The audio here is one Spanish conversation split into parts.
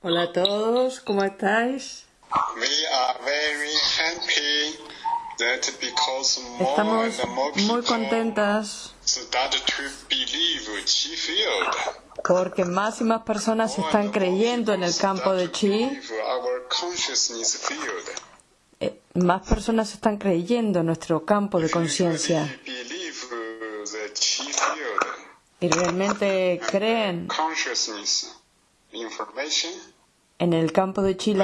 Hola a todos, ¿cómo estáis? We are very happy that because more Estamos and more muy contentas porque más y más personas están creyendo en el campo de chi, eh, más personas están creyendo en nuestro campo de conciencia field. y realmente creen. En el campo de chi.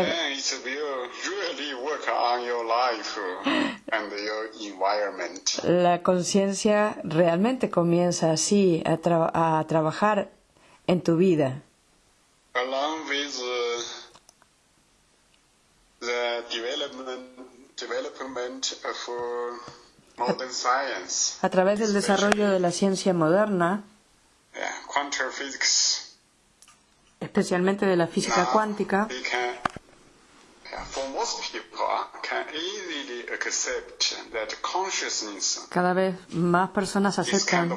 la- conciencia realmente comienza así a, tra- a trabajar en tu vida. along with uh, the development development of uh, modern science, A través del desarrollo de la ciencia moderna, especialmente de la física now cuántica, cada vez más personas aceptan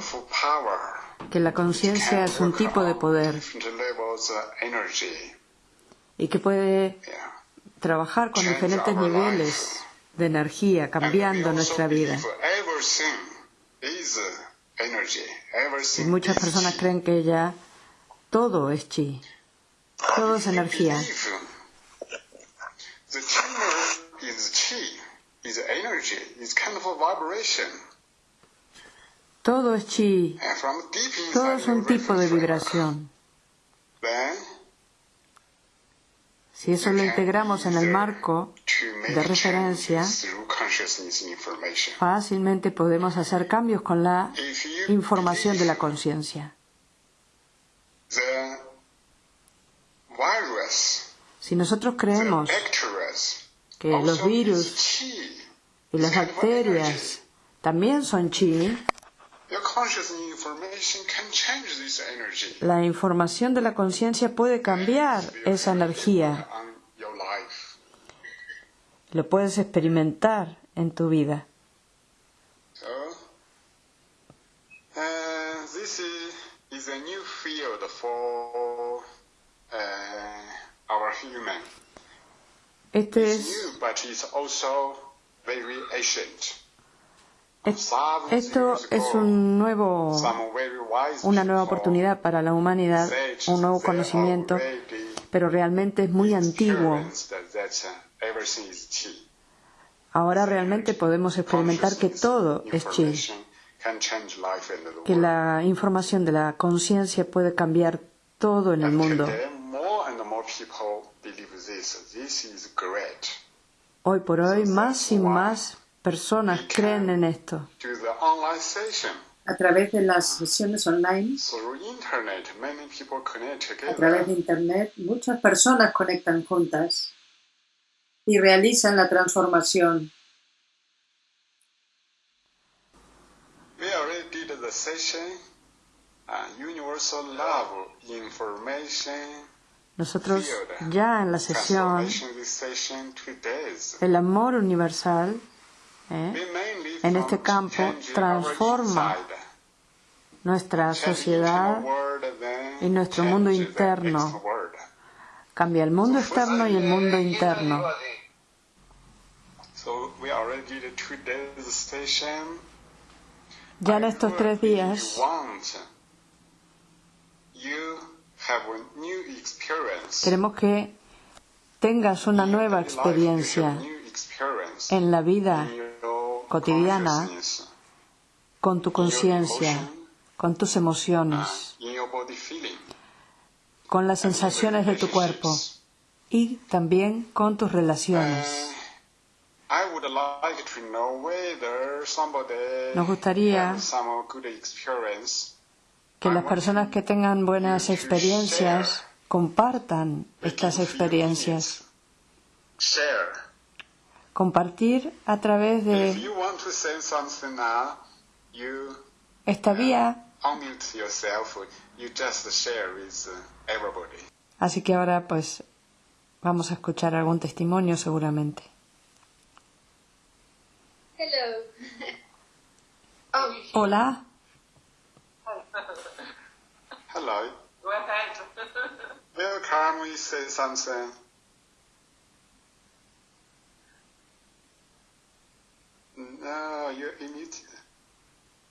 que la conciencia es un tipo de poder y que puede trabajar con diferentes niveles de energía, And cambiando nuestra vida. uh. Y muchas personas creen que ya todo es chi, todo es energía. The tumor is chi, is energy, is kind of a vibration. Todo es chi, todo es un tipo de vibración. Si eso lo integramos en el marco de referencia, fácilmente podemos hacer cambios con la información de la conciencia. Si nosotros creemos que los virus y las bacterias también son chi, la información de la conciencia puede cambiar esa energía. Lo puedes experimentar en tu vida. So, uh, this is, is a new field for uh, our human. Este es, es- esto es un nuevo, una nueva oportunidad para la humanidad, un nuevo conocimiento, pero realmente es muy antiguo. uh. Ahora realmente podemos experimentar que todo es chi, que la información de la conciencia puede cambiar todo en el mundo. Hoy por hoy, más y más personas creen en esto. A través de las sesiones online, a través de. Internet, muchas personas conectan juntas y realizan la transformación. We already did the session. Uh, universal love information Nosotros ya en la sesión, el amor universal ¿eh? En este campo transforma nuestra sociedad, y nuestro mundo interno. cambia el mundo externo y el mundo interno. Ya en estos tres días queremos que tengas una nueva experiencia en la vida cotidiana con tu conciencia, con tus emociones, con las sensaciones de tu cuerpo y también con tus relaciones. Somebody Nos gustaría Que las personas que tengan buenas experiencias compartan estas experiencias. Share. Compartir a través de esta vía. share with uh. Así que ahora pues vamos a escuchar algún testimonio seguramente. Hello. Hola, Hello. Go ahead. Welcome calmly say something. No, you're muted.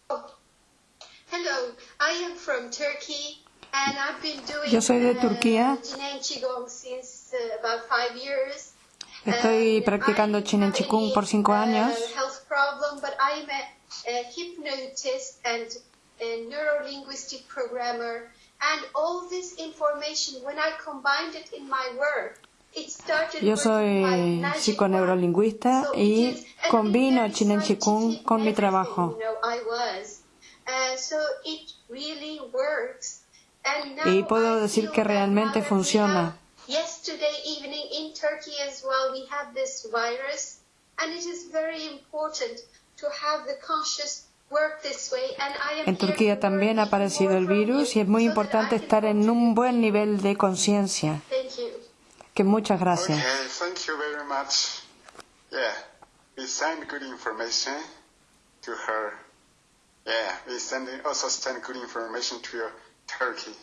Hello, I am from Turkey and I've been doing Yo soy de uh, Turquía. Jinen Qigong since uh, about five years. Estoy And practicando I Chin en have Chikung a, por cinco uh, años. Health problem, but I'm a, a hypnotist and a neuro-linguistic programmer. And all this information, when I combined it in my work, it started Yo soy So y combino very Chin en Chikung con mi trabajo. Uh, so it really works. And now Y puedo decir que that realmente funciona. have- Yesterday evening in Turkey as well, we had this virus, and it is very important to have the conscious En Turquía también ha aparecido el virus y es muy importante estar en un buen nivel de conciencia. Thank you. Que muchas gracias. Okay, thank you very much. Yeah, we send good information to her. Yeah, we send also send good information to your Turkey.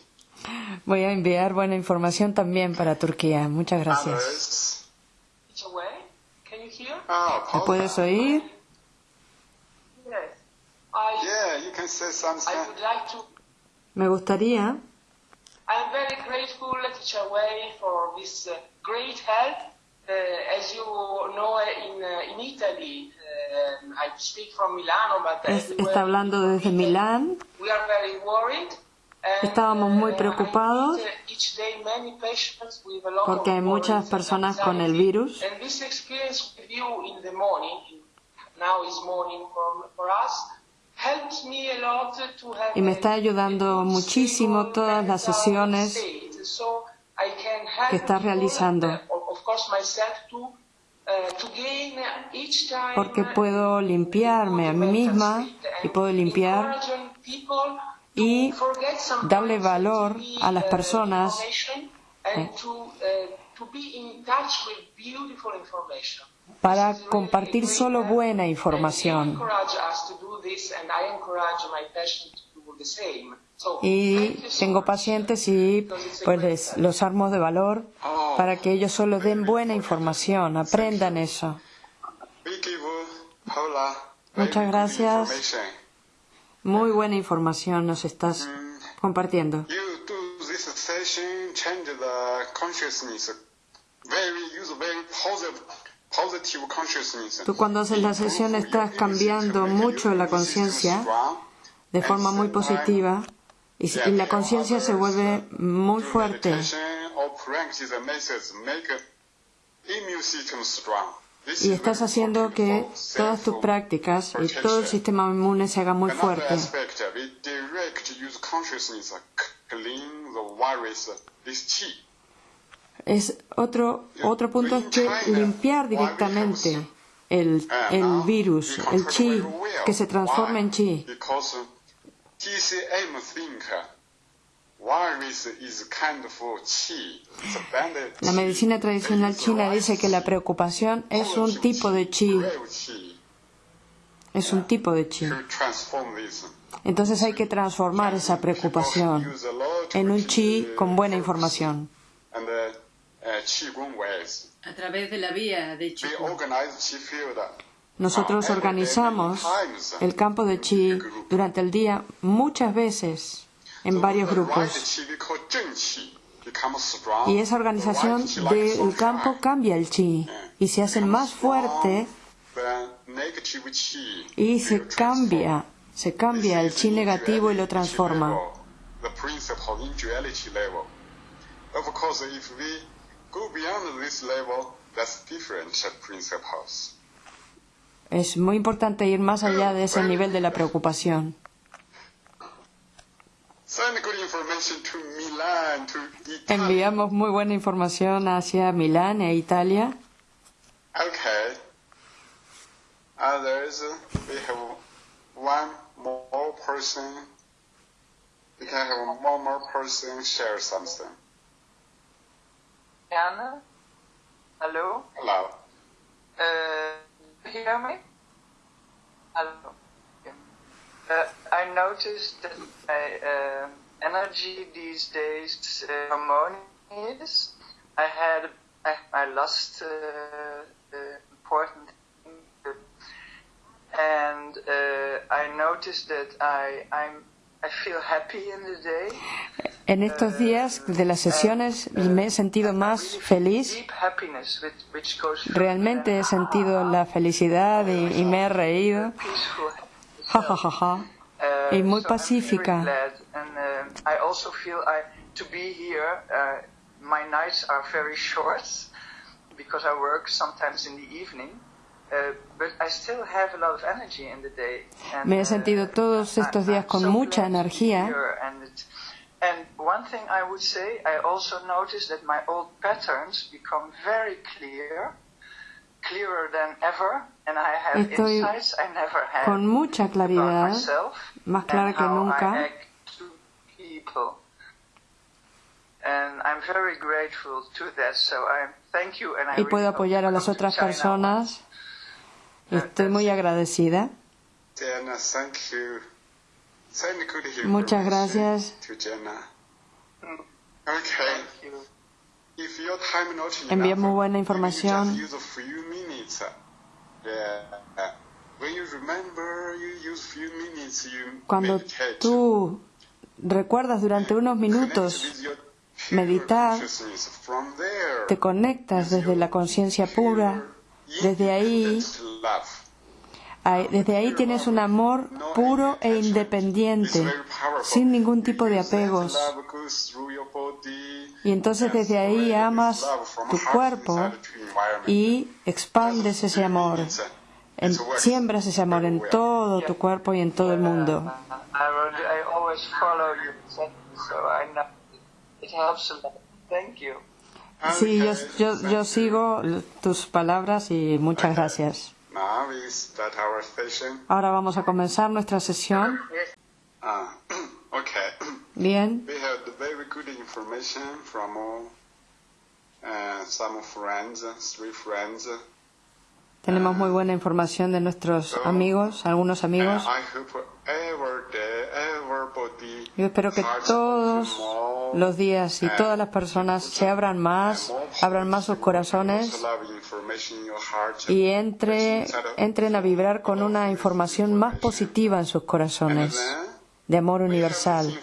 Voy a enviar buena información también para Turquía. Muchas gracias. Oh, ¿Me puedes oír? Yes. I Yeah, you can say something. I would like to. Me gustaría. I'm very grateful, Teacher Wei, for this uh, great help. Uh, as you know, in uh, in Italy, uh, I speak from Milano, but Es- está hablando desde Milán. We are very worried. Estábamos muy preocupados I meet, each day many patients with a lot porque of hay muchas personas con el virus. And this experience with you in the morning, now is morning for, for us, Y me está ayudando muchísimo todas las sesiones que people, realizando. uh, uh, Porque puedo limpiarme a mí misma y puedo limpiar y darle valor a las personas eh, para compartir solo buena información. Y tengo pacientes y pues les- los armo de valor para que ellos solo den buena información, aprendan eso. Muchas good gracias. information. Muy buena información nos estás compartiendo. Tú cuando haces la sesión estás cambiando mucho la conciencia de forma muy positiva y, y la conciencia se vuelve muy fuerte. Y estás haciendo que todas tus prácticas y todo el sistema inmune se haga muy fuerte. Es otro, otro punto es que limpiar directamente el, el virus, el chi, que se transforma en chi. La medicina tradicional china dice que la preocupación es un tipo de chi, es un tipo de chi. Entonces hay que transformar esa preocupación en un chi con buena información. Ways. A través de la vía de We Qigong. organize chi field. Nosotros organizamos el campo de chi durante el día muchas veces en varios grupos. Y esa organización del campo cambia el chi y se hace más fuerte y se cambia, se cambia el chi negativo y lo transforma. Go beyond this level, that's different. Es muy importante ir más allá de ese nivel de la preocupación. Send good information to Milan, to Italy. Enviamos muy buena información hacia Milán e Italia. Okay. Others, we have one more person. We can have one more person share something. Anna? Hello? Hello. Uh, you hear me? Hello. Yeah. Uh, I noticed that my uh, energy these days uh, is I had I, I lost uh, uh, important thing, and uh, I noticed that I I'm I feel happy in the day. En estos días de las sesiones me he sentido más feliz. Realmente he sentido la felicidad y, y me he reído. Ja, ja, ja, ja. Y muy pacífica. Me he sentido todos estos días con mucha energía. Here and, one thing I would say, I also noticed that my old patterns become very clear, clearer than ever, and I have Estoy insights I never had con mucha about claridad, myself más clara and que how nunca. I act to people. And I'm very grateful to that, so I thank you and I y puedo really hope apoyar to a las come to otras China. personas. Estoy muy agradecida. Jenna, thank you. Muchas gracias. Envía muy buena información. minutes. You Cuando tú recuerdas durante unos minutos meditar, te conectas desde la conciencia pura. Desde ahí- desde ahí tienes un amor puro e independiente, sin ningún tipo de apegos. Y entonces desde ahí amas tu cuerpo y expandes ese amor. Siembras ese amor en todo tu cuerpo y en todo el mundo. Sí, yo, yo, yo sigo tus palabras y muchas gracias. Now we start our session. Ahora vamos a comenzar nuestra sesión. Ah, okay. Bien, tenemos muy buena información de nuestros amigos, algunos amigos. Yo espero que todos los días y todas las personas se abran más, abran más sus corazones y entre, entren a vibrar con una información más positiva en sus corazones, de amor universal.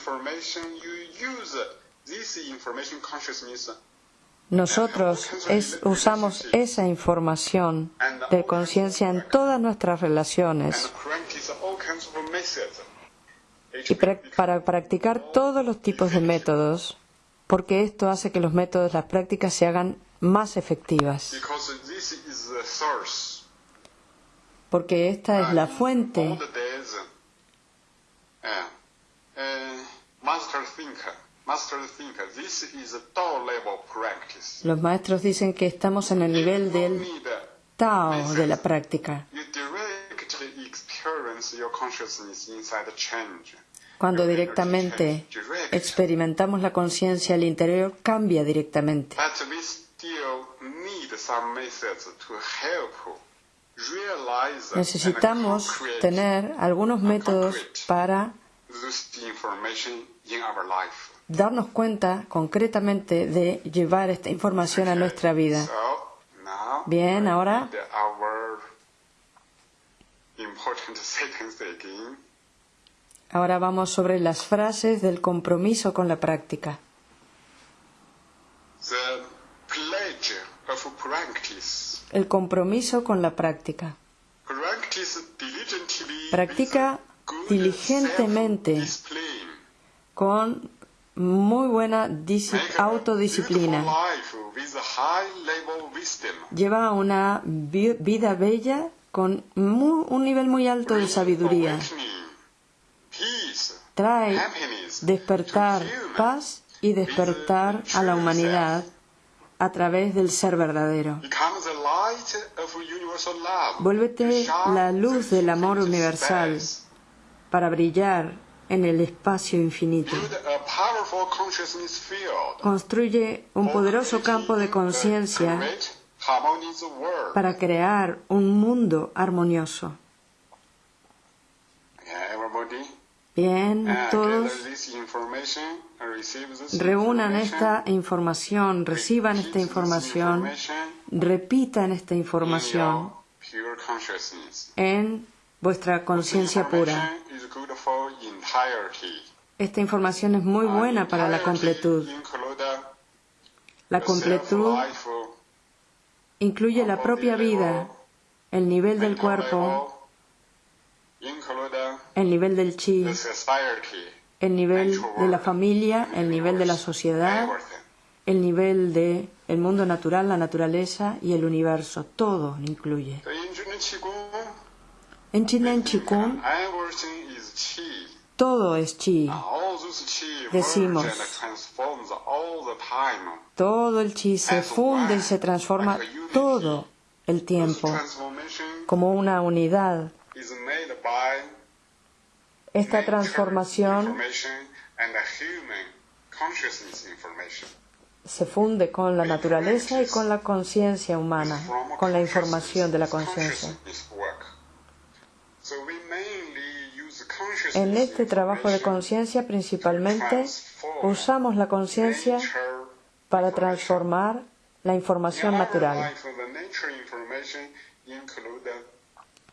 Nosotros usamos esa información de conciencia en todas nuestras relaciones. Y para practicar todos los tipos de métodos, porque esto hace que los métodos, las prácticas se hagan más efectivas, porque esta es la fuente Los maestros dicen que estamos en el nivel del Tao de la práctica, cuando directamente experimentamos la conciencia, el interior cambia directamente. Necesitamos tener algunos métodos para darnos cuenta concretamente de llevar esta información a nuestra vida. Bien, ahora. Ahora vamos sobre las frases del compromiso con la práctica. El compromiso con la práctica. Practica diligentemente. Con muy buena autodisciplina. Lleva una vi- vida bella con mu- un nivel muy alto de sabiduría. Trae despertar paz y despertar a la humanidad a través del ser verdadero. Vuélvete la luz del amor universal para brillar en el espacio infinito. Construye un poderoso campo de conciencia para crear un mundo armonioso. Bien, and todos reúnan esta información, reciban esta información, repitan esta in información en vuestra conciencia pura. Esta información es muy buena para la completud. La completud incluye la propia vida, el nivel del cuerpo, el nivel del chi, el nivel de la familia, el nivel de la sociedad, el nivel de el mundo natural, la naturaleza y el universo. Todo incluye. En Chinen Chikung Everything is chi. todo es chi. Decimos. Todo el chi se funde y se transforma todo el tiempo como una unidad. Esta transformación se funde con la naturaleza y con la conciencia humana, con la información de la conciencia. consciousness work. So we mainly use consciousness En este trabajo de conciencia principalmente usamos la conciencia para transformar la información natural.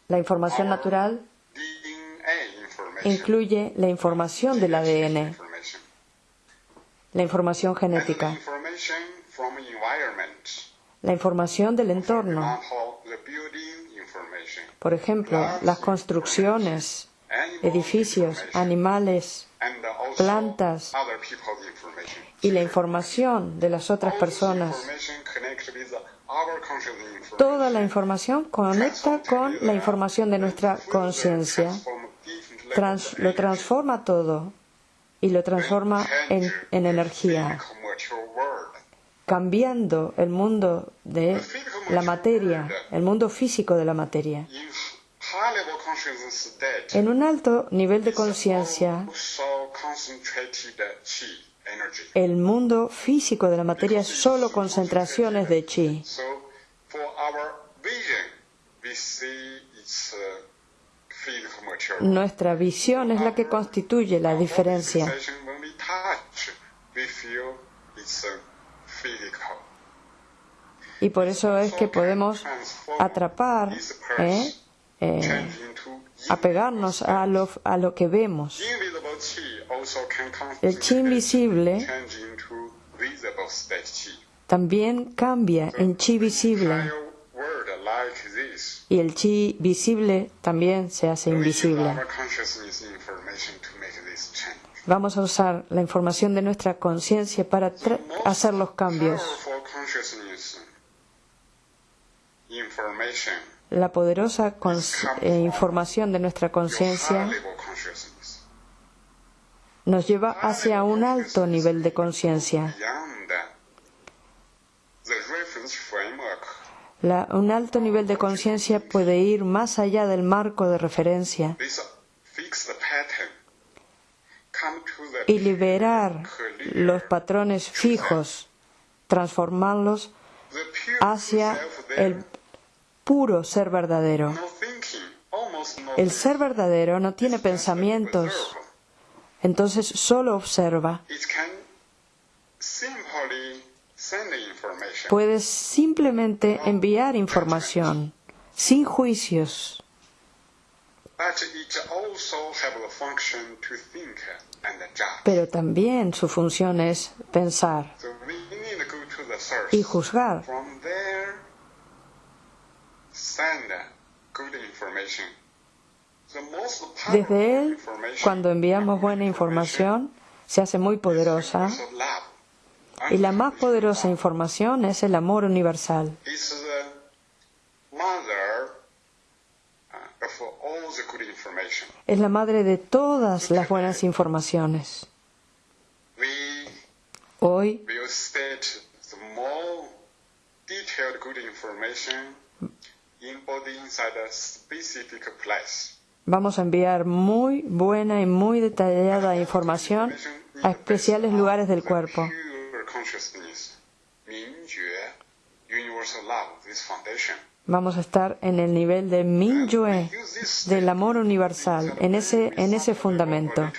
La información natural incluye la información del ADN, la información genética, la información del entorno, por ejemplo, las construcciones, edificios, animales plantas, y la información de las otras personas. Toda la información conecta con la información de nuestra conciencia, lo transforma todo y lo transforma en energía, cambiando el mundo de la materia, el mundo físico de la materia. En un alto nivel de conciencia, el mundo físico de la materia es solo concentraciones de chi. Uh. Nuestra visión es la que constituye la diferencia. Y por eso es que podemos atrapar, ¿eh? Eh, apegarnos a lo, a lo que vemos. El chi invisible también cambia en chi visible y el chi visible también se hace invisible. our consciousness information to make this change. Vamos a usar la información de nuestra conciencia para hacer los cambios. La poderosa eh, información de nuestra conciencia nos lleva hacia un alto nivel de conciencia. Un alto nivel de conciencia puede ir más allá del marco de referencia this fixed pattern come to the y liberar los patrones fijos, transformarlos hacia el puro ser verdadero. El ser verdadero no tiene pensamientos, entonces solo observa. Puedes simplemente enviar información, sin juicios, pero también su función es pensar y juzgar. From there, send good information. The most powerful Desde él, information cuando enviamos buena información, se hace muy poderosa y la más poderosa información es el amor universal. It's the mother uh, of all the good information. Es la madre de todas las buenas informaciones. Hoy vamos a enviar muy buena y muy detallada información a especiales lugares del cuerpo. Vamos a estar en el nivel de Mingyue, del amor universal, en ese, en ese fundamento.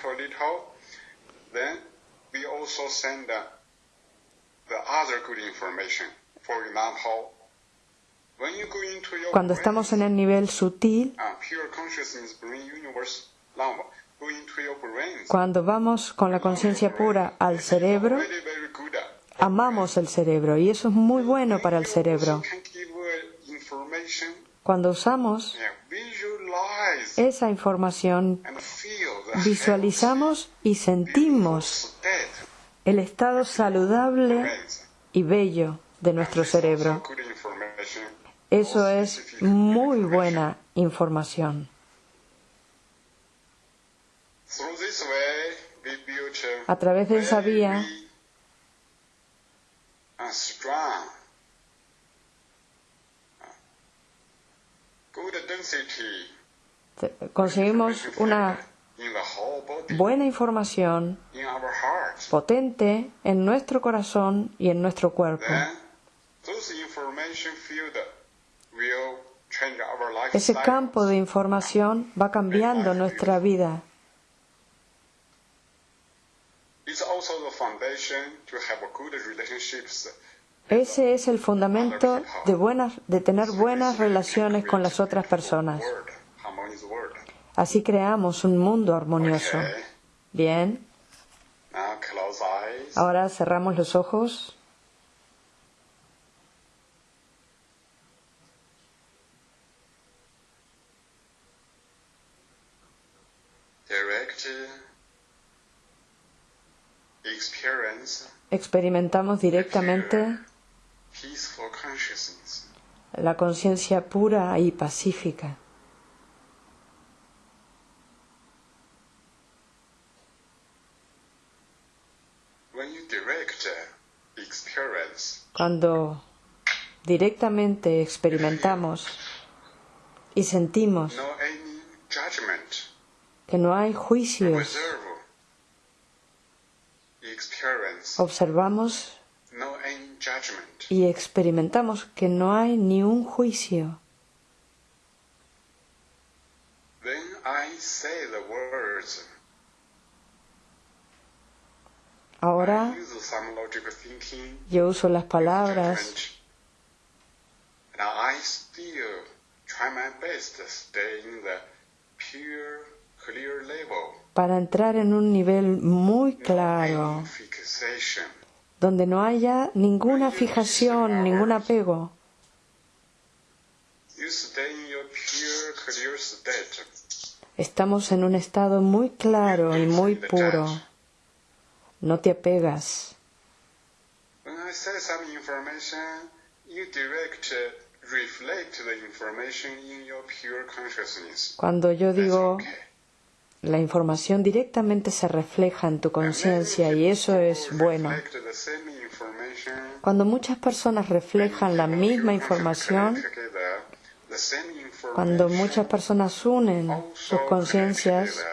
Cuando estamos en el nivel sutil, cuando vamos con la conciencia pura al cerebro, amamos el cerebro y eso es muy bueno para el cerebro. Cuando usamos esa información, visualizamos y sentimos el estado saludable y bello de nuestro cerebro. Eso es muy buena información. A través de esa vía conseguimos una buena información potente en nuestro corazón y en nuestro cuerpo. Ese campo de información va cambiando nuestra vida. Ese es el fundamento de, buenas, de tener buenas relaciones con las otras personas. Así creamos un mundo armonioso. Bien. Ahora cerramos los ojos. experimentamos directamente la conciencia pura y pacífica. Cuando directamente experimentamos y sentimos que no hay juicios observamos y experimentamos que no hay ni un juicio. Ahora yo uso las palabras. Para entrar en un nivel muy claro, donde no haya ninguna fijación, ningún apego. Estamos en un estado muy claro y muy puro. No te apegas. Cuando yo digo la información directamente se refleja en tu conciencia y eso es bueno. Cuando muchas personas reflejan la misma información, cuando muchas personas unen sus conciencias,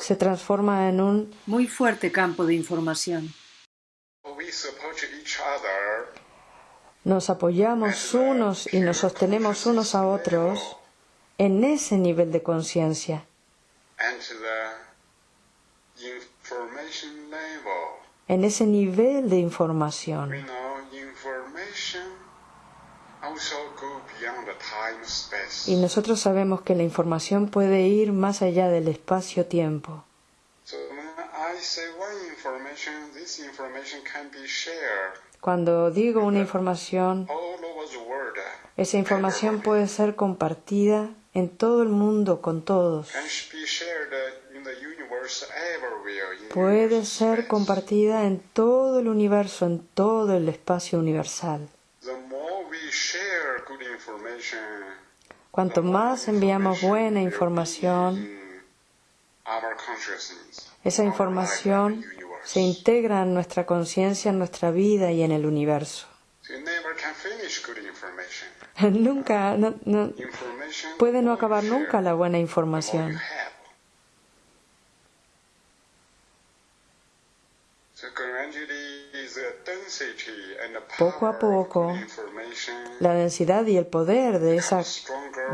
se transforma en un muy fuerte campo de información. Nos apoyamos unos y nos sostenemos unos a otros en ese nivel de conciencia. En ese nivel de información. Y nosotros sabemos que la información puede ir más allá del espacio-tiempo. Cuando digo una información, esa información puede ser compartida en todo el mundo con todos. Puede ser compartida en todo el universo, en todo el espacio universal. Cuanto más enviamos buena información, esa información se integra en nuestra conciencia, en nuestra vida y en el universo. Nunca, no, puede no acabar nunca la buena información. Poco a poco, la densidad y el poder de esa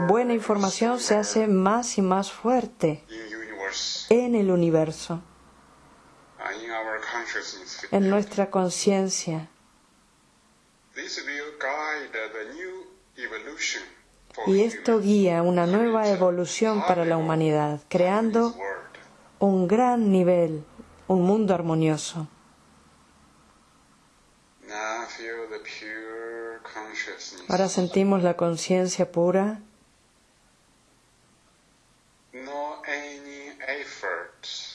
buena información se hace más y más fuerte en el universo, en nuestra conciencia. Y esto guía una nueva evolución para la humanidad, creando un gran nivel, un mundo armonioso. Ahora sentimos la conciencia pura.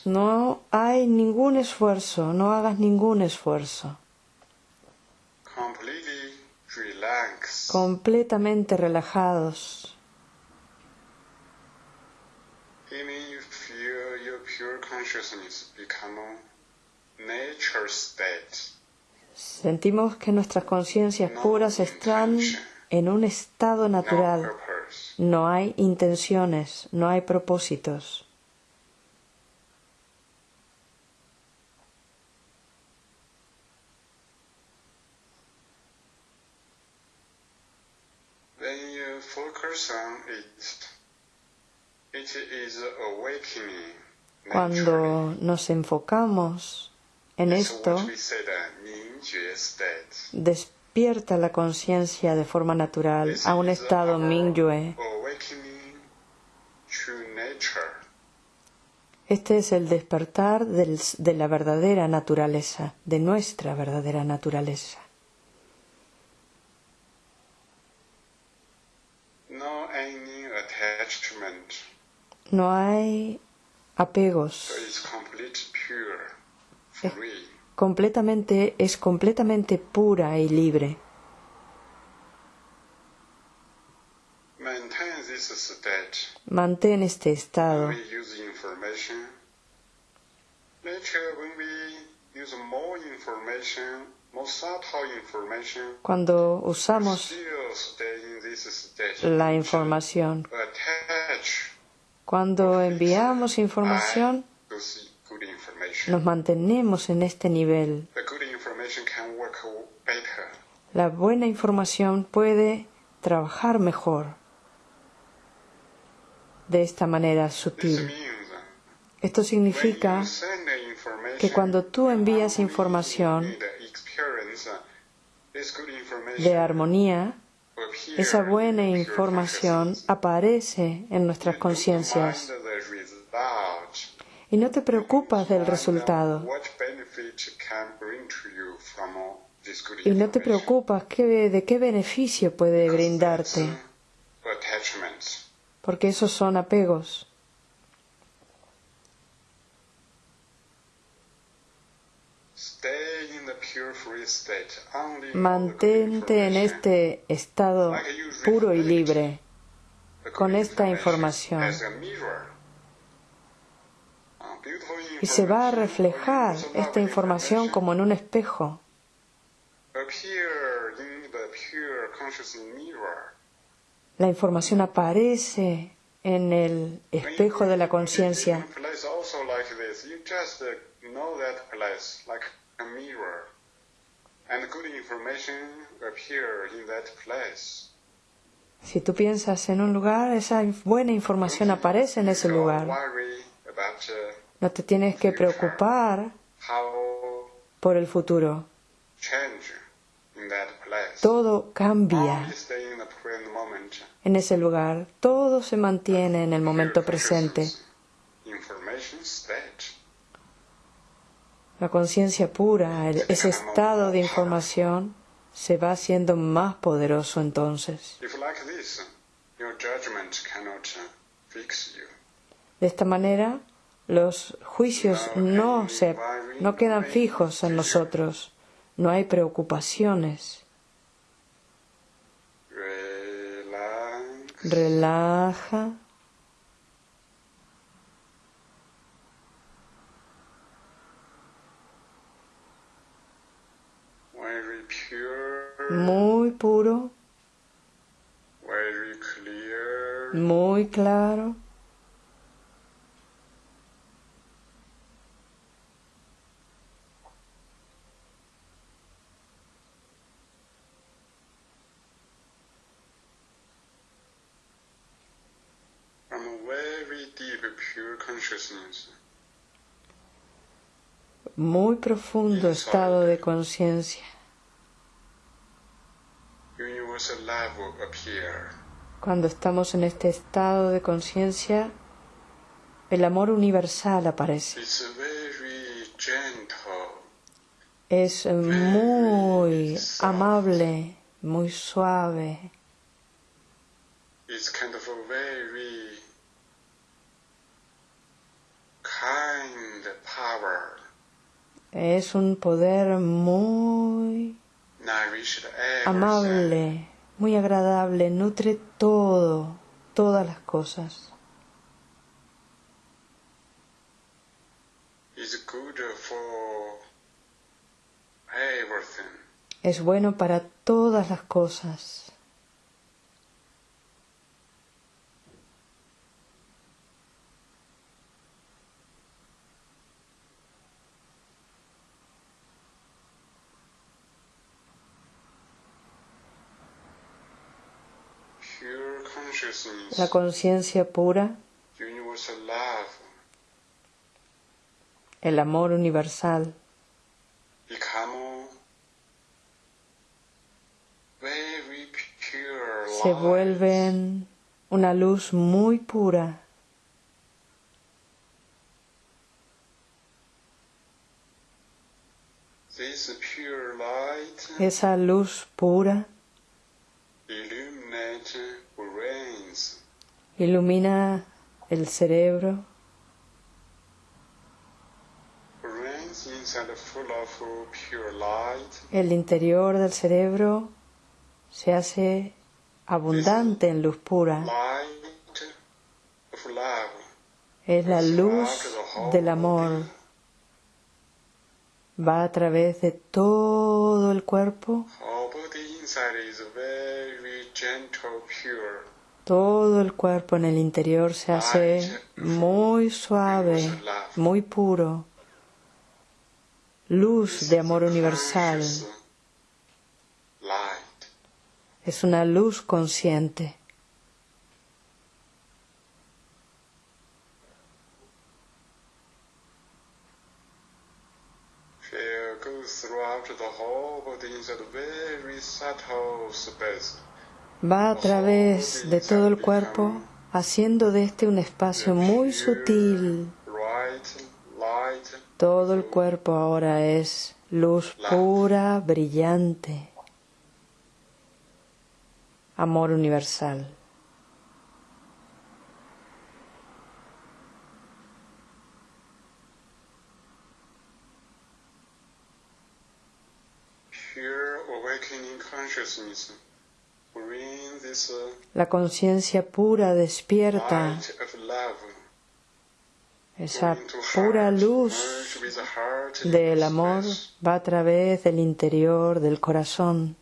No hay ningún esfuerzo, no hagas ningún esfuerzo. Completamente relajados. Sentimos que nuestras conciencias puras están en un estado natural. No hay intenciones, no hay propósitos. Cuando nos enfocamos en esto, despierta la conciencia de forma natural a un estado Mingyue. Este es el despertar de la verdadera naturaleza, de nuestra verdadera naturaleza. No hay apegos. completamente, es completamente pura y libre. Mantén este estado. Cuando usamos la información, cuando enviamos información, nos mantenemos en este nivel. La buena información puede trabajar mejor de esta manera sutil. Esto significa que cuando tú envías información de armonía, esa buena información aparece en nuestras conciencias y no te preocupas del resultado. Y no te preocupas de qué beneficio puede brindarte, porque esos son apegos. Mantente en este estado puro y libre con esta información y se va a reflejar esta información como en un espejo. La información aparece en el espejo de la conciencia. Si tú piensas en un lugar, esa buena información aparece en ese lugar. No te tienes que preocupar por el futuro. Todo cambia en ese lugar. Todo se mantiene en el momento presente. La conciencia pura, ese estado de información, se va haciendo más poderoso entonces. De esta manera, los juicios no, se, no quedan fijos en nosotros, no hay preocupaciones. Relaja. muy puro, muy claro. muy profundo estado de conciencia. Cuando estamos en este estado de conciencia, el amor universal aparece. Es muy amable, muy suave. Es un poder muy amable, muy agradable, nutre todo, todas las cosas. Es bueno para todas las cosas. La conciencia pura, el amor universal, se vuelven una luz muy pura. Esa luz pura ilumina el cerebro. El interior del cerebro se hace abundante en luz pura. Es la luz del amor. Va a través de todo el cuerpo. Todo el cuerpo en el interior se hace muy suave, muy puro. Luz de amor universal. Es una luz consciente. Va a través de todo el cuerpo, haciendo de este un espacio muy sutil. Todo el cuerpo ahora es luz pura, brillante, amor universal. La conciencia pura despierta esa pura luz del amor va a través del interior del corazón.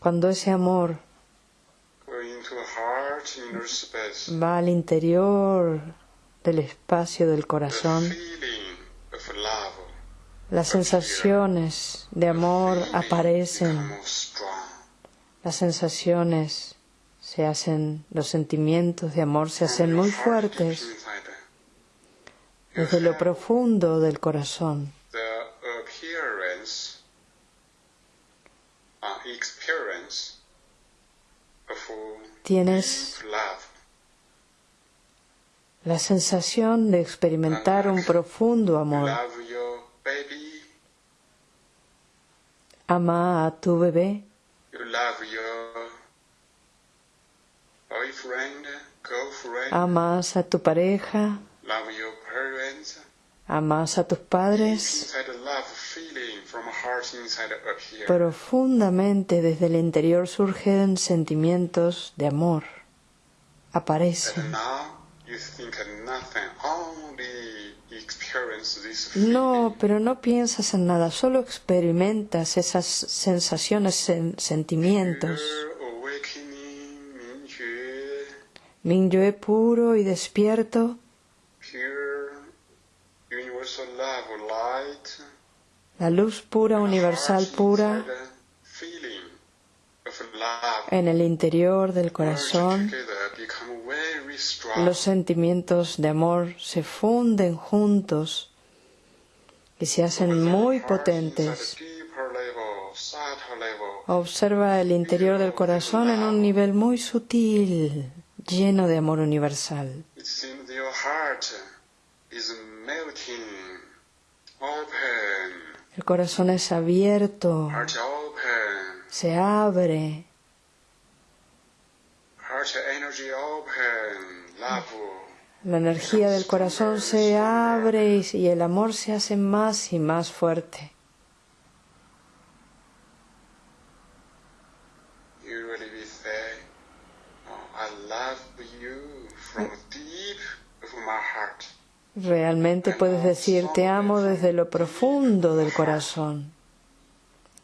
Cuando ese amor va al interior del espacio del corazón, las sensaciones de amor aparecen, las sensaciones se hacen, los sentimientos de amor se hacen muy fuertes desde lo profundo del corazón. Tienes la sensación de experimentar un profundo amor. Ama a tu bebé. Amas a tu pareja. Amas a tus padres. Profundamente desde el interior surgen sentimientos de amor. Aparecen. No, pero no piensas en nada, solo experimentas esas sensaciones, sentimientos. Mingyue puro y despierto. La luz pura, universal pura, en el interior del corazón los sentimientos de amor se funden juntos y se hacen muy potentes. Observa el interior del corazón en un nivel muy sutil, lleno de amor universal. El corazón es abierto, se abre. La energía del corazón se abre y el amor se hace más y más fuerte. Realmente puedes decir te amo desde lo profundo del corazón.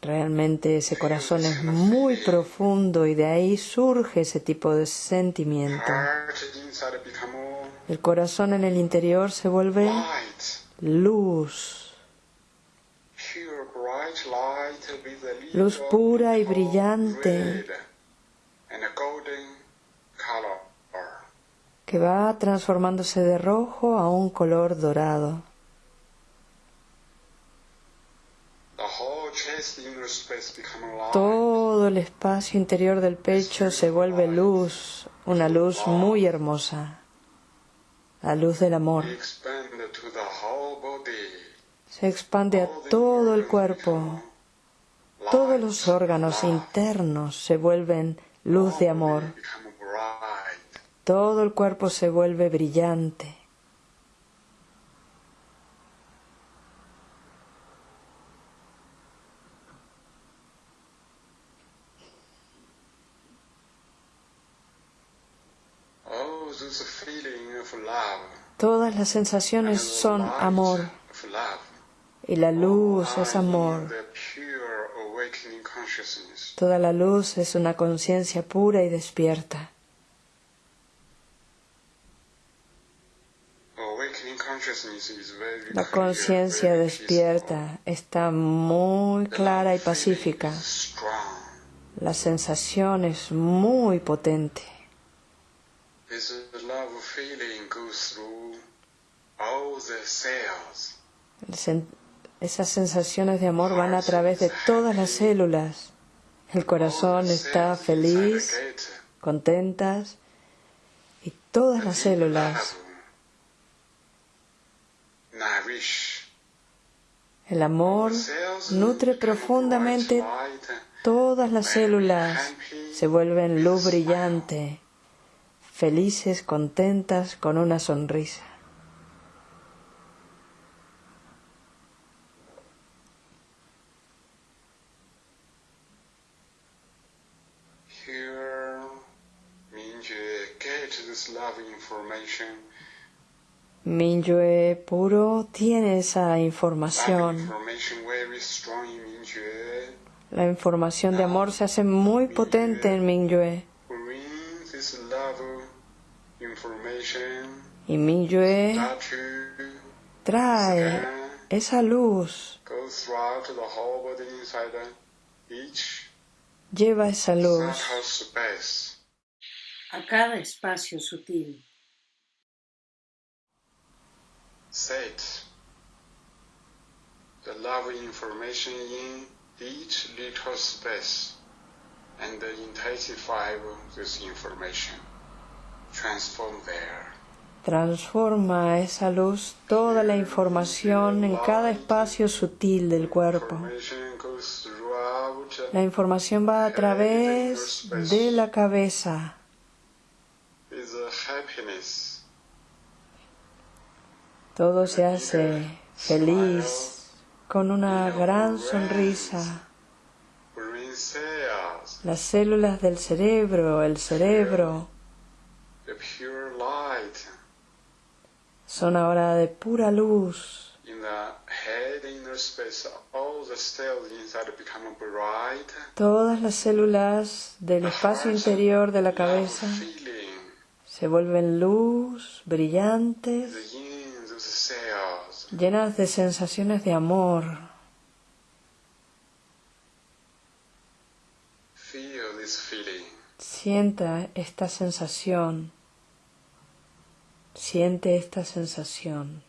Realmente ese corazón es muy profundo y de ahí surge ese tipo de sentimiento. El corazón en el interior se vuelve luz. Luz pura y brillante que va transformándose de rojo a un color dorado. Todo el espacio interior del pecho se vuelve luz, una luz muy hermosa, la luz del amor. Se expande a todo el cuerpo, todos los órganos internos se vuelven luz de amor. Todo el cuerpo se vuelve brillante. Todas las sensaciones son amor y la luz es amor. Toda la luz es una conciencia pura y despierta. La conciencia despierta está muy clara y pacífica. La sensación es muy potente. Esas sensaciones de amor van a través de todas las células. El corazón está feliz, contentas y todas las células. el amor nutre profundamente todas las células, se vuelven luz brillante, felices, contentas, con una sonrisa. Mingyue puro tiene esa información. La información de amor se hace muy potente en Mingyue. Y Mingyue trae esa luz, lleva esa luz a cada espacio sutil. Set the love information in each little space and intensify this information. Transform there. Transforma esa luz toda la información en cada espacio sutil del cuerpo. La información va a través de la cabeza. Todo se hace feliz, con una gran sonrisa. Las células del cerebro, el cerebro, son ahora de pura luz. Todas las células del espacio interior de la cabeza se vuelven luz, brillantes llenas de sensaciones de amor. Sienta esta sensación. Siente esta sensación.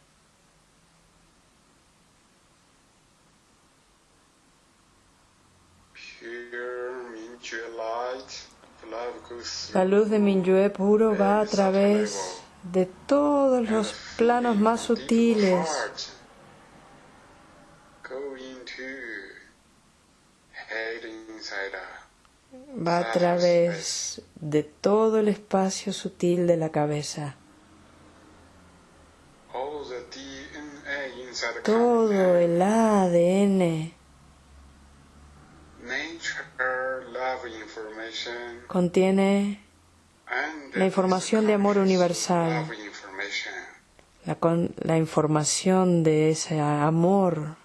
La luz de Minyue puro va a través de todos los planos más sutiles. Va a través de todo el espacio sutil de la cabeza. Todo el ADN contiene la información de amor universal, la, la información de ese amor.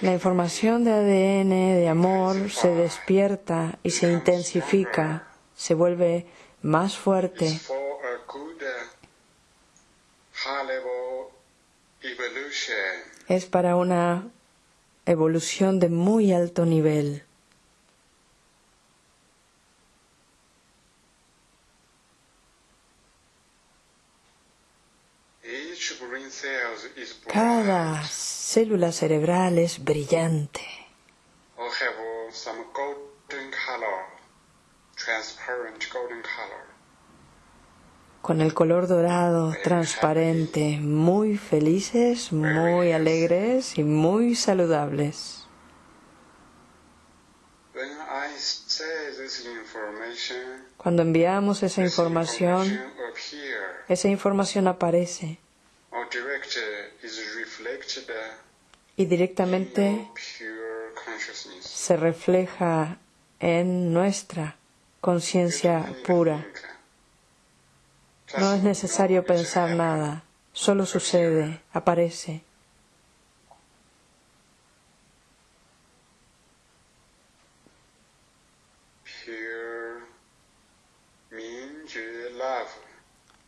La información de ADN, de amor, se despierta y se intensifica, se vuelve más fuerte. Es para una evolución de muy alto nivel. Cada célula cerebral es brillante. Con el color dorado, transparente, muy felices, muy alegres y muy saludables. Cuando enviamos esa información, esa información aparece y directamente se refleja en nuestra conciencia pura. No es necesario pensar nada, solo sucede, aparece.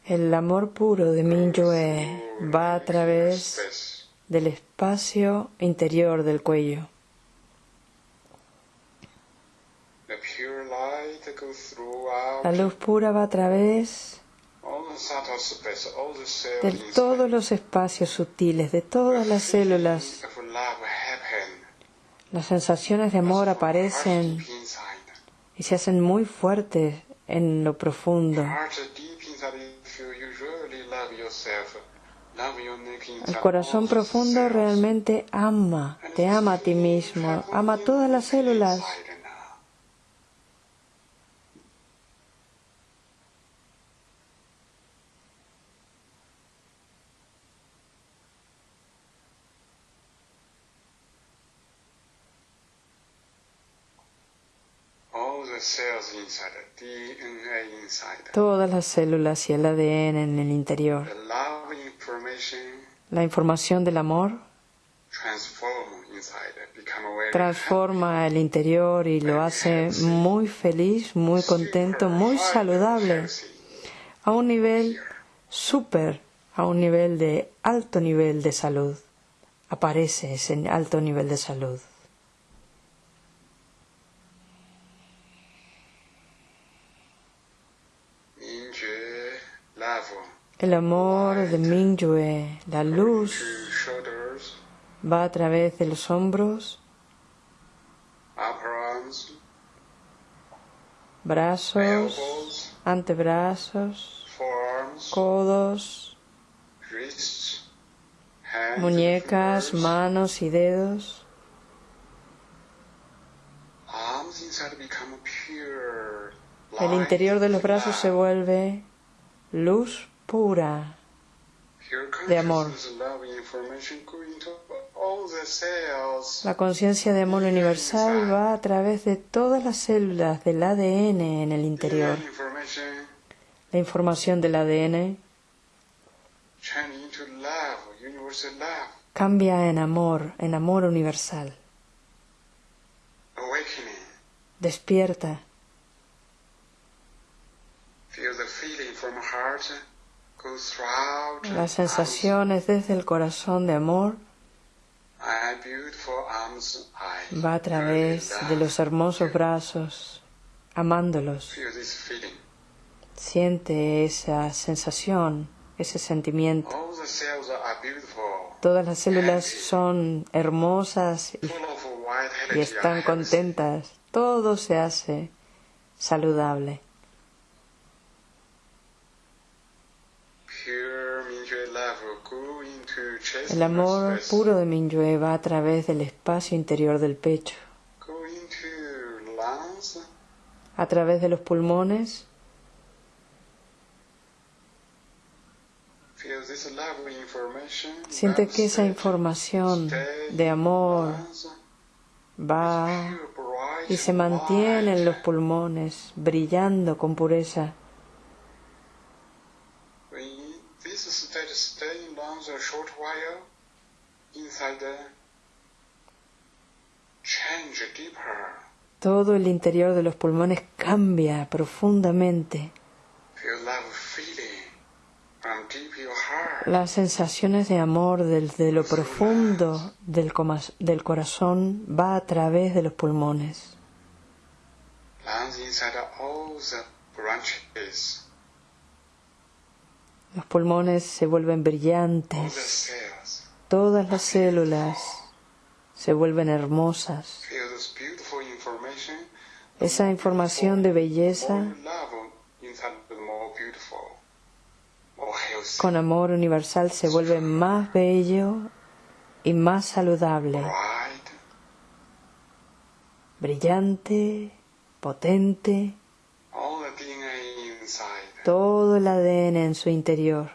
El amor puro de Mingyue va a través del espacio interior del cuello. La luz pura va a través de todos los espacios sutiles, de todas las células. Las sensaciones de amor aparecen y se hacen muy fuertes en lo profundo. El corazón profundo realmente ama, te ama a ti mismo, ama todas las células. Todas las células y el ADN en el interior. La información del amor transforma el interior y lo hace muy feliz, muy contento, muy saludable, a un nivel súper, a un nivel de alto nivel de salud. Aparece ese alto nivel de salud. El amor de Mingyue, la luz, va a través de los hombros, brazos, antebrazos, codos, muñecas, manos y dedos. El interior de los brazos se vuelve luz pura de amor. La conciencia de amor universal va a través de todas las células del ADN en el interior. La información del ADN cambia en amor, en amor universal. Despierta. Las sensaciones desde el corazón de amor va a través de los hermosos brazos, amándolos. Siente esa sensación, ese sentimiento. Todas las células son hermosas y, están contentas. Todo se hace saludable. El amor puro de Minyue va a través del espacio interior del pecho, a través de los pulmones. Siente que esa información de amor va y se mantiene en los pulmones, brillando con pureza. Todo el interior de los pulmones cambia profundamente. Las sensaciones de amor desde lo profundo del, del corazón va a través de los pulmones. Los pulmones se vuelven brillantes. Todas las células se vuelven hermosas. Esa información de belleza con amor universal se vuelve más bello y más saludable, brillante, potente, todo el ADN en su interior.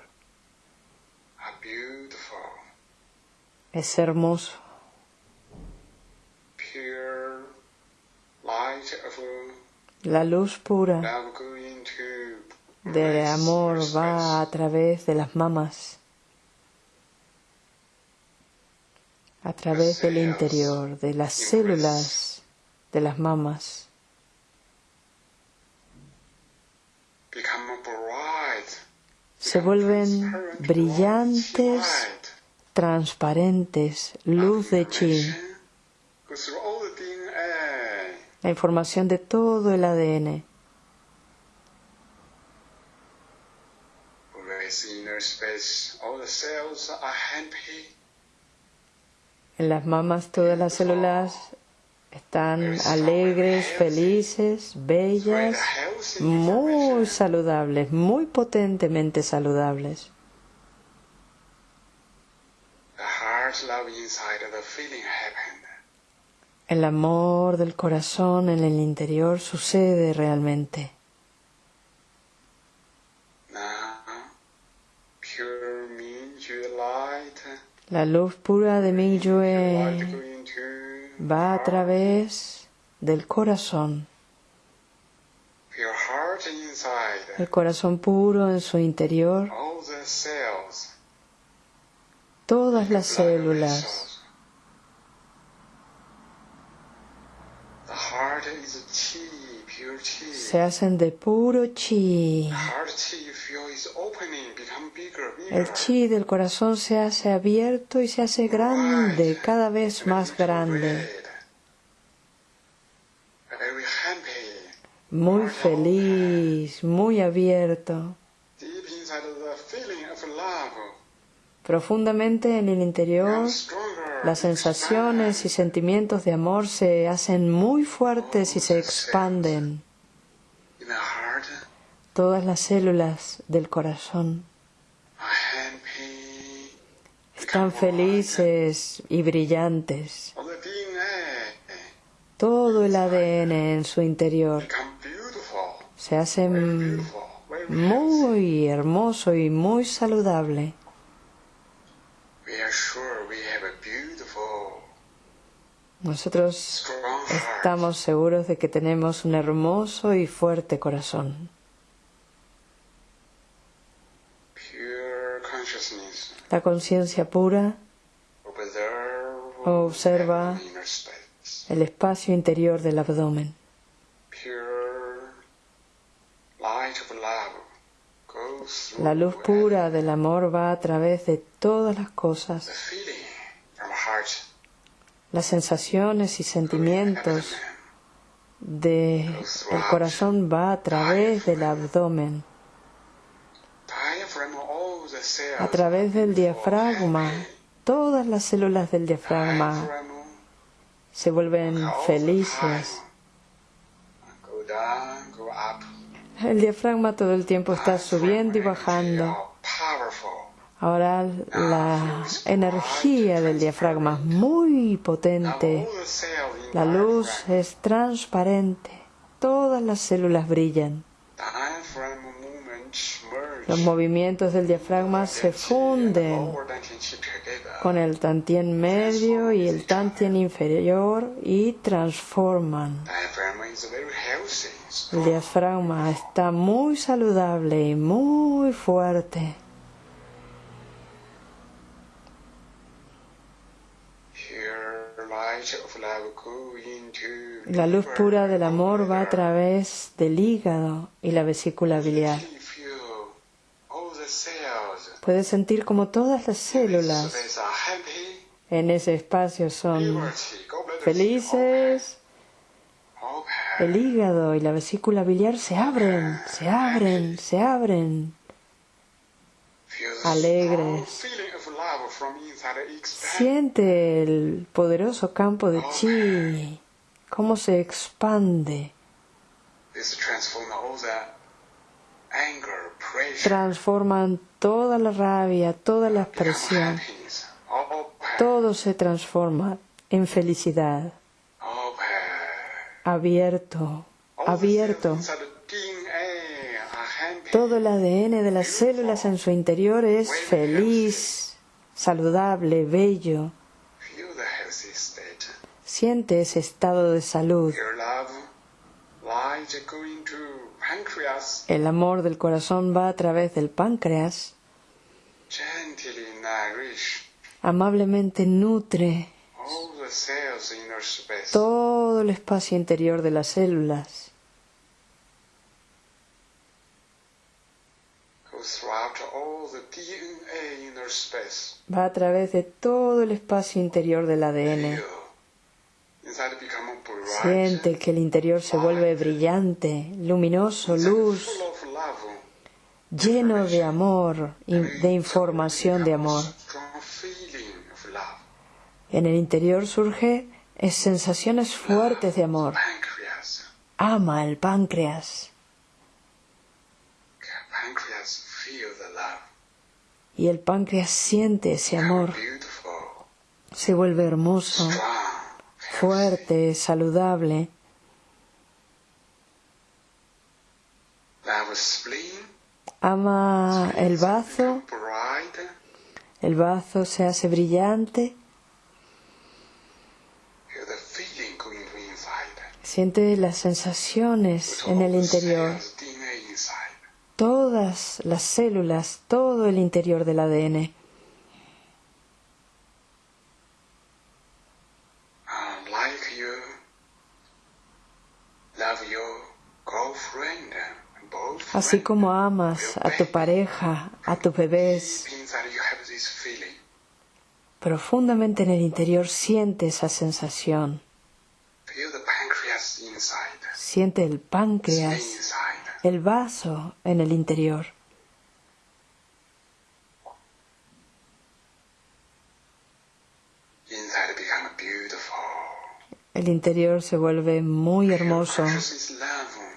Es hermoso. La luz pura de amor va a través de las mamas, a través del interior, de las células de las mamas. Se vuelven brillantes, transparentes, luz de chi. La información de todo el ADN. En las mamas todas las células están alegres, felices, bellas, muy saludables, muy potentemente saludables. El amor del corazón en el interior sucede realmente. La luz pura de Mingyue va a través del corazón. El corazón puro en su interior. Todas las células. Se hacen de puro chi. El chi del corazón se hace abierto y se hace grande, cada vez más grande. Muy feliz, muy abierto. Profundamente en el interior, las sensaciones y sentimientos de amor se hacen muy fuertes y se expanden todas las células del corazón están felices y brillantes. Todo el ADN en su interior se hace muy hermoso y muy saludable. Nosotros estamos seguros de que tenemos un hermoso y fuerte corazón. La conciencia pura observa el espacio interior del abdomen. La luz pura del amor va a través de todas las cosas. Las sensaciones y sentimientos del corazón va a través del abdomen a través del diafragma, todas las células del diafragma se vuelven felices. El diafragma todo el tiempo está subiendo y bajando. Ahora la energía del diafragma es muy potente. La luz es transparente. Todas las células brillan. Los movimientos del diafragma se funden con el tantien medio y el tantien inferior y transforman. El diafragma está muy saludable y muy fuerte. La luz pura del amor va a través del hígado y la vesícula biliar. Puedes sentir como todas las células en ese espacio son felices. El hígado y la vesícula biliar se abren, se abren, se abren. Alegres. Siente el poderoso campo de chi, cómo se expande. Transforman toda la rabia, toda la expresión. Todo se transforma en felicidad. Abierto, abierto. Todo el ADN de las células en su interior es feliz, saludable, bello. Siente ese estado de salud. El amor del corazón va a través del páncreas. Amablemente nutre todo el espacio interior de las células. Va a través de todo el espacio interior del ADN. Siente que el interior se vuelve brillante, luminoso, luz, lleno de amor, de información de amor. En el interior surge sensaciones fuertes de amor. Ama el páncreas. Y el páncreas siente ese amor. Se vuelve hermoso, fuerte, saludable. Ama el bazo. El bazo se hace brillante. Siente las sensaciones en el interior. Todas las células, todo el interior del ADN. Así como amas a tu pareja, a tus bebés, profundamente en el interior siente esa sensación. Siente el páncreas, el vaso en el interior. El interior se vuelve muy hermoso.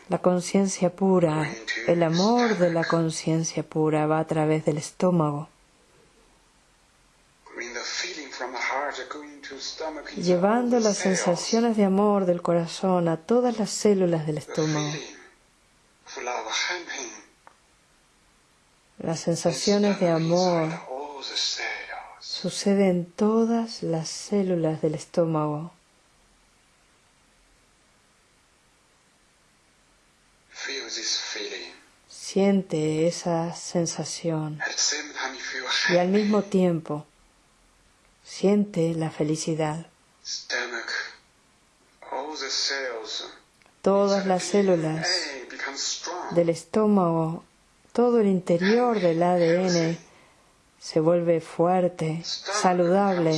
La conciencia pura, el amor de la conciencia pura va a través del estómago. llevando las sensaciones de amor del corazón a todas las células del estómago. Las sensaciones de amor suceden en todas las células del estómago. Siente esa sensación. Y al mismo tiempo Siente la felicidad. Todas las células del estómago, todo el interior del ADN se vuelve fuerte, saludable.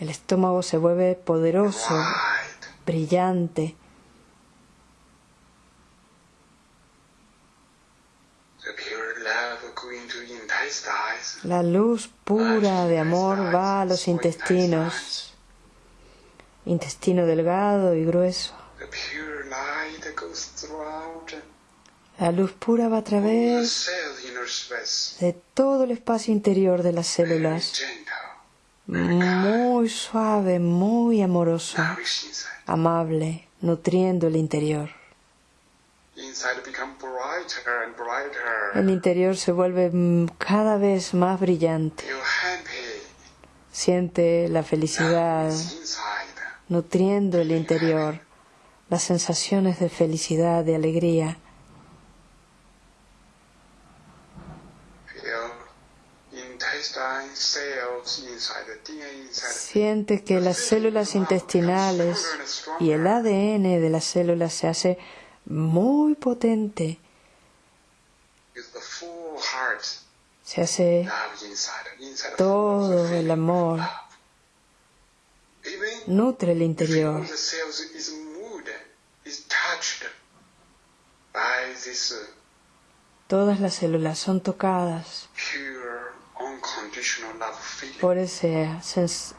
El estómago se vuelve poderoso, brillante. La luz pura de amor va a los intestinos, intestino delgado y grueso. La luz pura va a través de todo el espacio interior de las células, muy suave, muy amoroso, amable, nutriendo el interior. El interior se vuelve cada vez más brillante. Siente la felicidad nutriendo el interior, las sensaciones de felicidad, de alegría. Siente que las células intestinales y el ADN de las células se hace muy potente. Se hace todo el amor. Nutre el interior. Todas las células son tocadas por ese,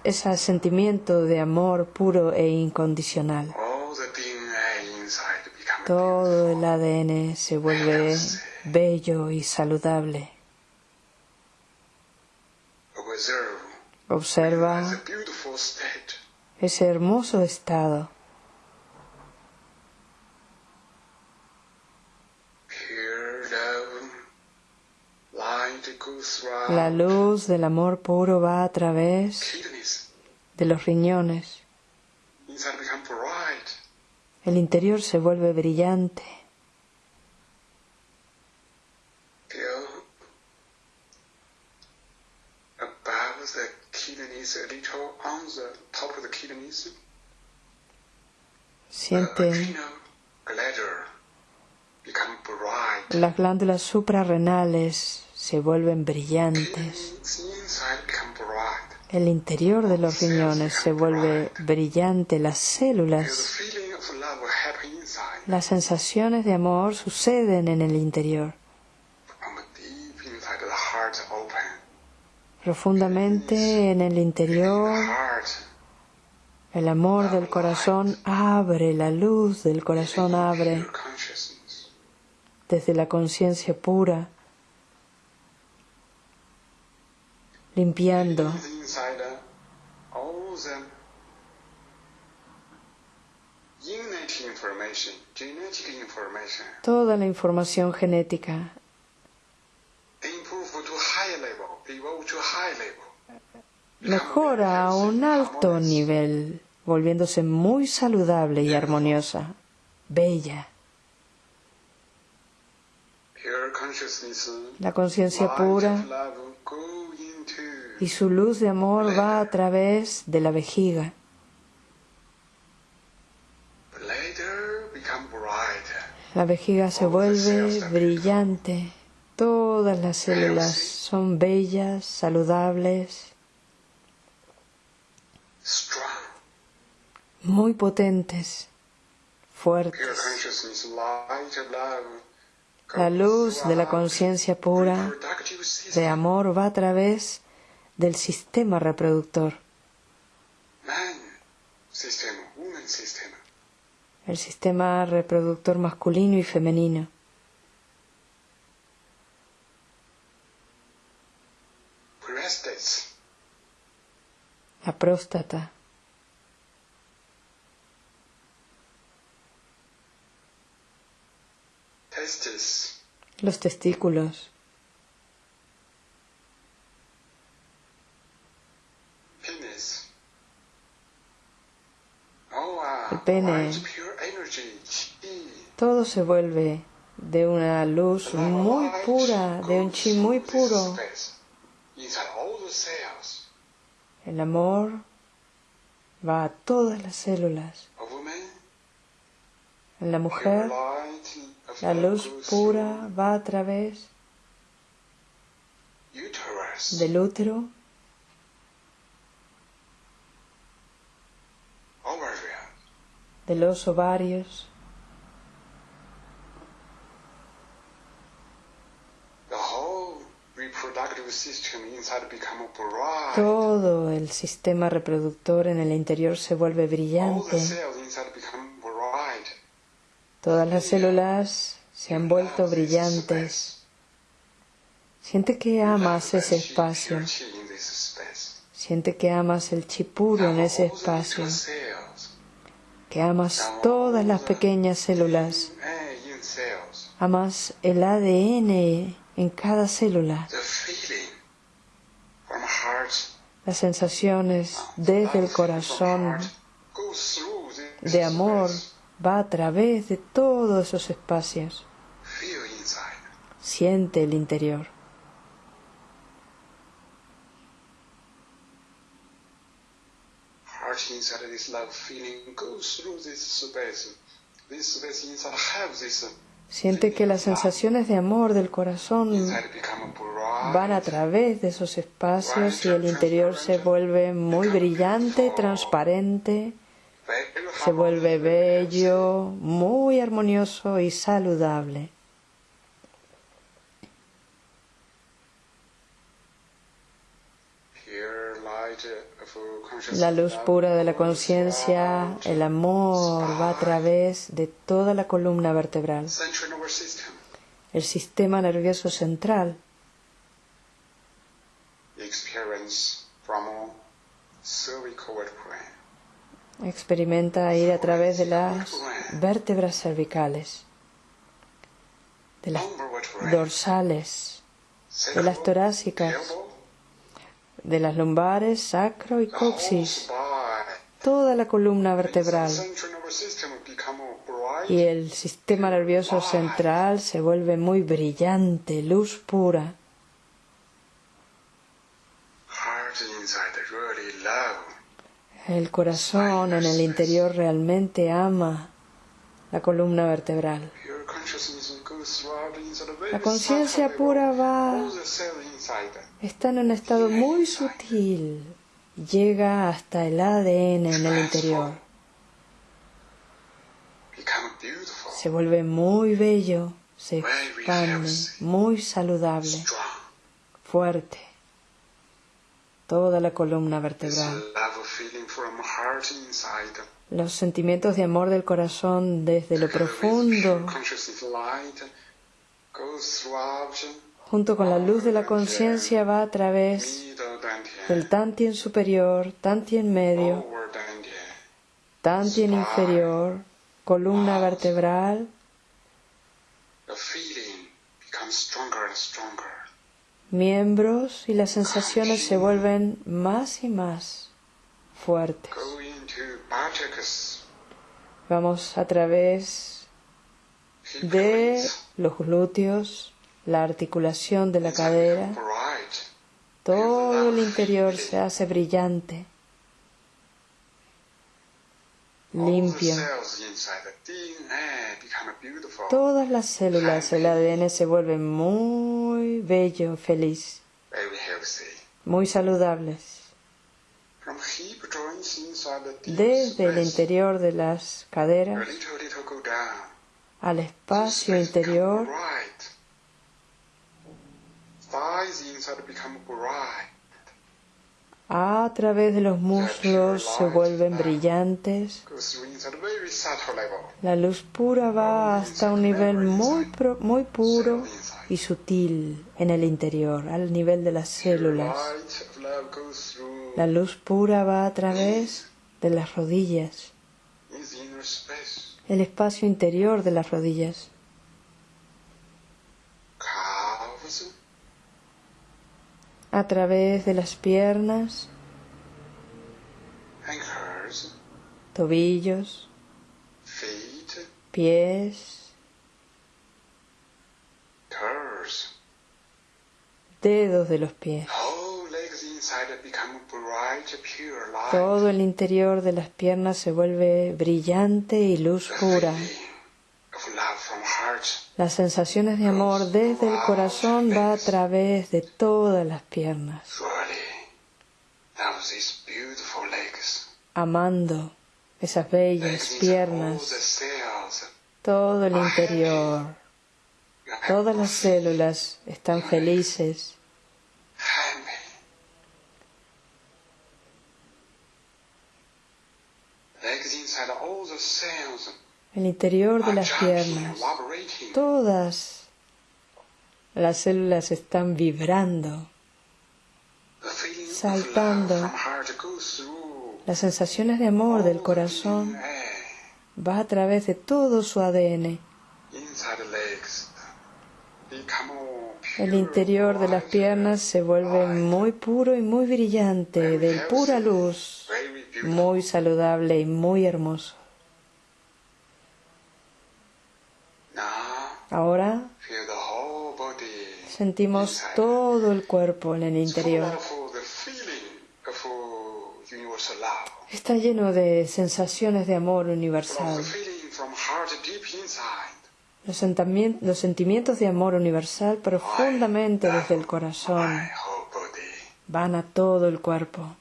ese sentimiento de amor puro e incondicional todo el ADN se vuelve bello y saludable. Observa ese hermoso estado. La luz del amor puro va a través de los riñones el interior se vuelve brillante. Siente las glándulas suprarrenales se vuelven brillantes. El interior de los riñones se vuelve brillante, las células las sensaciones de amor suceden en el interior. Profundamente en el interior, el amor del corazón abre, la luz del corazón abre desde la conciencia pura, limpiando toda la información genética. Mejora a un alto nivel, volviéndose muy saludable y armoniosa, bella. La conciencia pura. y su luz de amor va a través de la vejiga La vejiga se vuelve brillante. Todas las células son bellas, saludables, muy potentes, fuertes. La luz de la conciencia pura de amor va a través del sistema reproductor el sistema reproductor masculino y femenino. La próstata. Los testículos. El pene todo se vuelve de una luz muy pura, de un chi muy puro. El amor va a todas las células. En la mujer, la luz pura va a través del útero, de los ovarios, Todo el sistema reproductor en el interior se vuelve brillante. Todas las células se han vuelto brillantes. Siente que amas ese espacio. Siente que amas el chi puro en ese espacio. Que amas todas las pequeñas células. Amas el ADN en cada célula. Las sensaciones desde el corazón de amor va a través de todos esos espacios. Siente el interior. Siente que las sensaciones de amor del corazón van a través de esos espacios y el interior se vuelve muy brillante, transparente, se vuelve bello, muy armonioso y saludable. La luz pura de la conciencia, el amor, va a través de toda la columna vertebral, el sistema nervioso central. Experimenta ir a través de las vértebras cervicales, de las dorsales, de las torácicas, de las lumbares, sacro y coxis, toda la columna vertebral. Y el sistema nervioso central se vuelve muy brillante, luz pura. El corazón en el interior realmente ama la columna vertebral. La conciencia pura va, está en un estado muy sutil, llega hasta el ADN en el interior. Se vuelve muy bello, se expande, muy saludable, fuerte, toda la columna vertebral. Los sentimientos de amor del corazón desde lo profundo, junto con la luz de la conciencia, va a través del Tantien superior, Tantien medio, Tantien inferior, columna vertebral. Miembros y las sensaciones se vuelven más y más fuertes. Vamos a través de los glúteos, la articulación de la cadera. Todo el interior se hace brillante, limpio. Todas las células del ADN se vuelven muy bello, feliz, muy saludables desde el interior de las caderas al espacio interior a través de los muslos se vuelven brillantes. La luz pura va hasta un nivel muy, muy puro y sutil en el interior, al nivel de las células. La luz pura va a través de las rodillas, el espacio interior de las rodillas. A través de las piernas, tobillos, pies, dedos de los pies. Todo el interior de las piernas se vuelve brillante y luz pura. Las sensaciones de amor desde el corazón va a través de todas las piernas. Amando esas bellas piernas, todo el interior, todas las células están felices el interior de las piernas, todas las células están vibrando, saltando. Las sensaciones de amor del corazón va a través de todo su ADN. El interior de las piernas se vuelve muy puro y muy brillante, de pura luz, muy saludable y muy hermoso. Ahora sentimos todo el cuerpo en el interior. Está lleno de sensaciones de amor universal. Los, sentimientos de amor universal profundamente desde el corazón van a todo el cuerpo.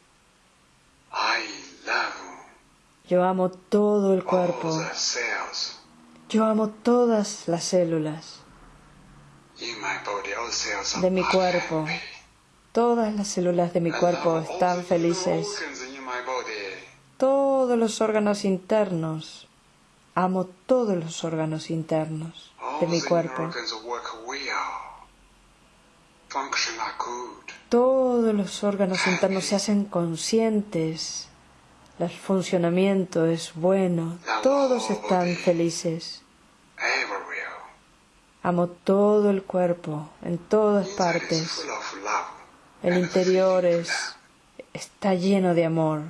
Yo amo todo el cuerpo. Yo amo todas las células de mi cuerpo. Todas las células de mi cuerpo están felices. Todos los órganos internos. Amo todos los órganos internos de mi cuerpo. Todos los órganos internos se hacen conscientes el funcionamiento es bueno, todos están felices. Amo todo el cuerpo, en todas partes. El interior es, está lleno de amor.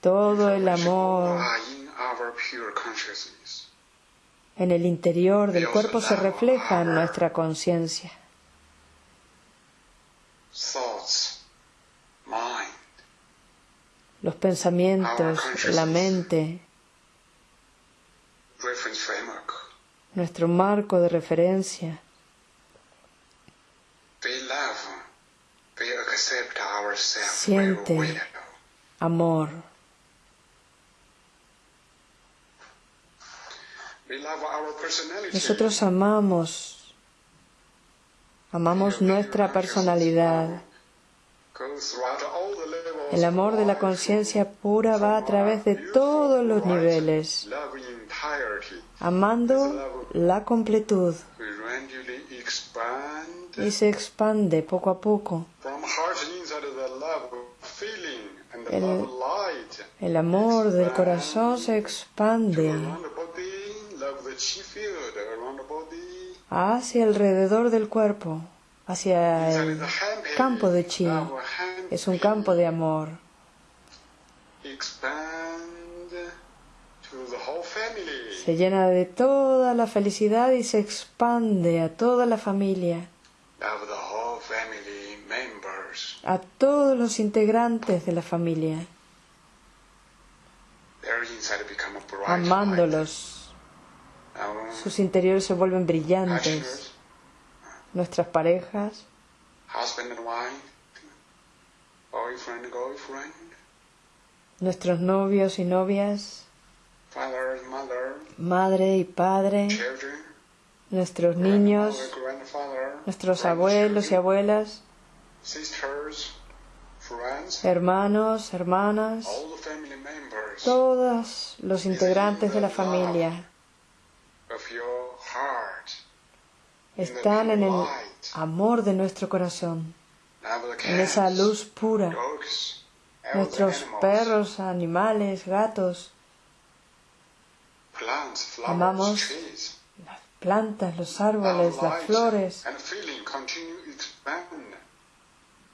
Todo el amor en el interior del cuerpo se refleja en nuestra conciencia. Los pensamientos, la mente, nuestro marco de referencia. Siente amor. Nosotros amamos, amamos nuestra personalidad. El amor de la conciencia pura va a través de todos los niveles, amando la completud. y se expande poco a poco. El, el amor del corazón se expande hacia alrededor del cuerpo, hacia el campo de chi. Es un campo de amor. Se llena de toda la felicidad y se expande a toda la familia, a todos los integrantes de la familia, amándolos sus interiores se vuelven brillantes. Nuestras parejas, nuestros novios y novias, madre y padre, nuestros niños, nuestros abuelos y abuelas, hermanos, hermanas, todos los integrantes de la familia están en el amor de nuestro corazón, en esa luz pura. Nuestros perros, animales, gatos, amamos las plantas, los árboles, las flores.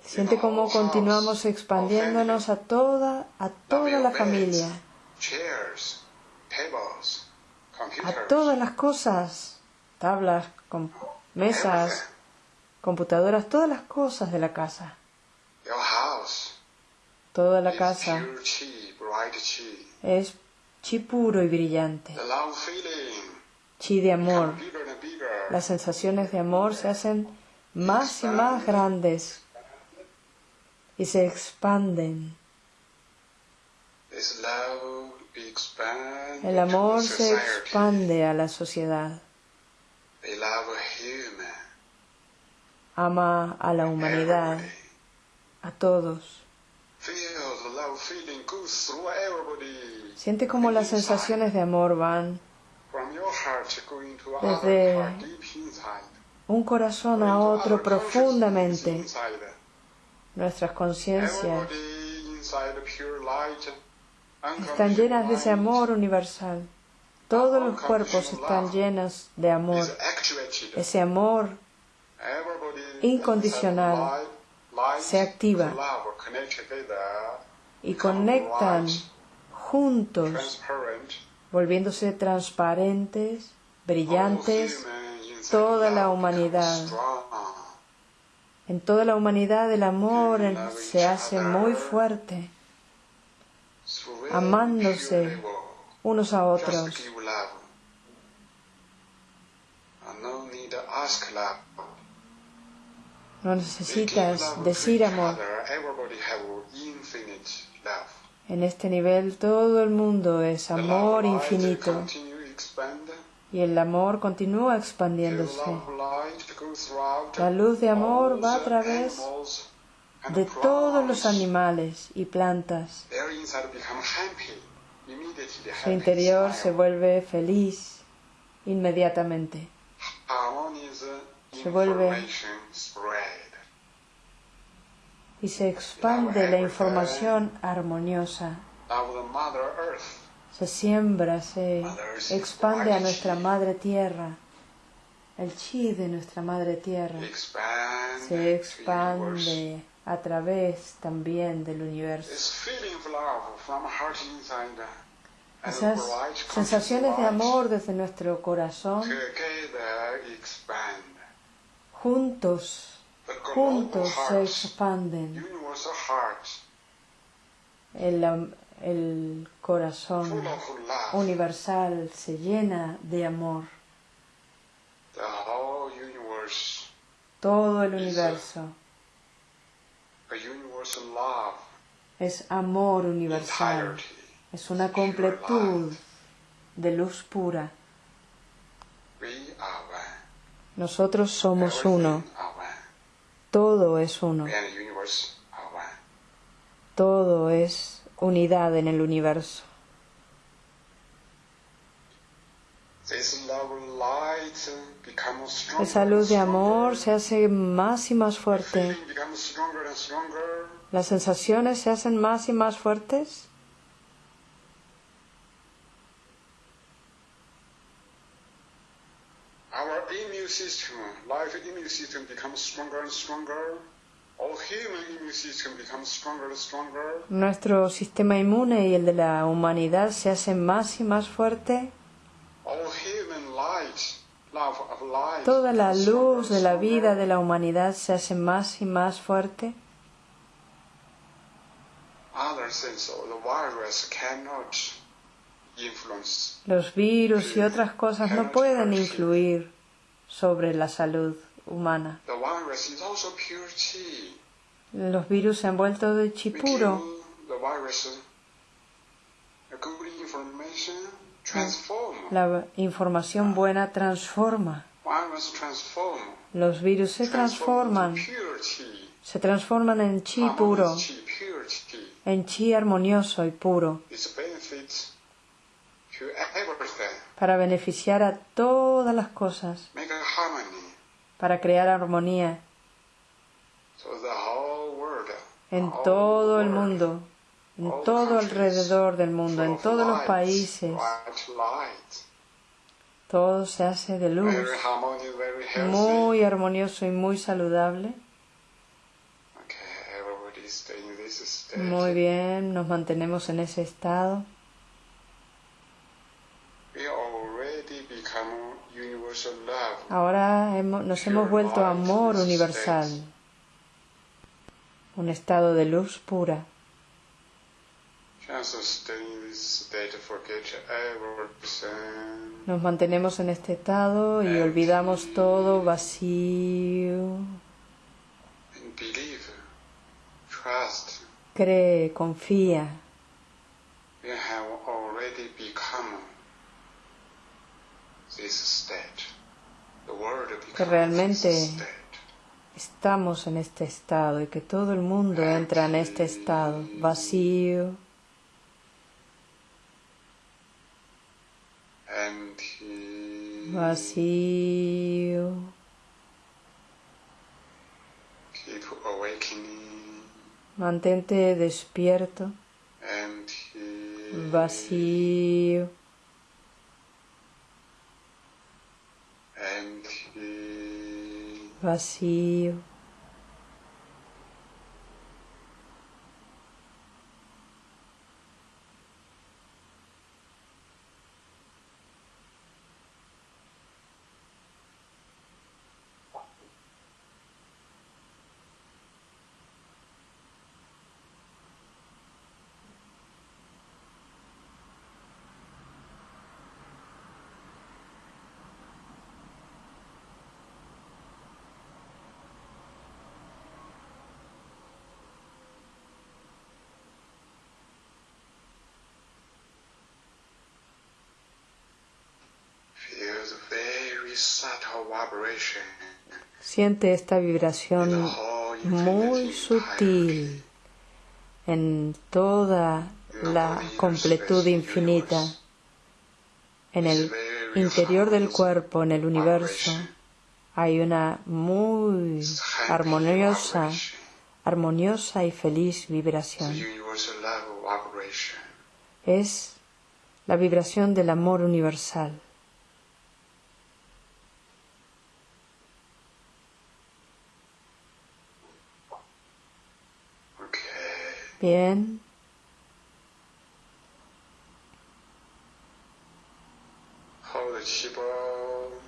Siente cómo continuamos expandiéndonos a toda, a toda la familia, a todas las cosas, tablas, mesas, computadoras, todas las cosas de la casa. Toda la casa es chi puro y brillante. Chi de amor. Las sensaciones de amor se hacen más y más grandes y se expanden. El amor se expande a la sociedad. ama a la humanidad, a todos. Siente como las sensaciones de amor van desde un corazón a otro profundamente. Nuestras conciencias están llenas de ese amor universal. Todos los cuerpos están llenos de amor. Ese amor incondicional se activa y conectan juntos, volviéndose transparentes, brillantes, toda la humanidad. En toda la humanidad el amor se hace muy fuerte, amándose unos a otros. No necesitas decir amor. En este nivel todo el mundo es amor infinito y el amor continúa expandiéndose. La luz de amor va a través de todos los animales y plantas. Su interior se vuelve feliz inmediatamente. Se vuelve y se expande la información armoniosa. Se siembra, se expande a nuestra madre tierra. El chi de nuestra madre tierra se expande a través también del universo. Esas sensaciones de amor desde nuestro corazón juntos, juntos se expanden. El, el corazón universal se llena de amor. Todo el universo es amor universal, es una completud de luz pura. Nosotros somos uno. Todo es uno. Todo es unidad en el universo. Esa luz de amor se hace más y más fuerte. Las sensaciones se hacen más y más fuertes. Nuestro sistema inmune y el de la humanidad se hacen más y más fuerte. Toda la luz de la vida de la humanidad se hace más y más fuerte. Los virus y otras cosas no pueden influir sobre la salud humana. Los virus se han vuelto de chi puro. La información buena transforma. Los virus se transforman. Se transforman en chi puro, en chi armonioso y puro, para beneficiar a todas las cosas, para crear armonía. En todo el mundo en todo alrededor del mundo, en todos los países. Todo se hace de luz, muy armonioso y muy saludable. Muy bien, nos mantenemos en ese estado. Ahora nos hemos vuelto amor universal, un estado de luz pura. Nos mantenemos en este estado y olvidamos todo vacío. Cree, confía. Que realmente estamos en este estado y que todo el mundo entra en este estado vacío. Vacío. Mantente despierto. Vacío. vacío. Siente esta vibración muy sutil en toda la completud infinita, en el interior del cuerpo, en el universo. Hay una muy armoniosa, armoniosa y feliz vibración. Es la vibración del amor universal. Bien.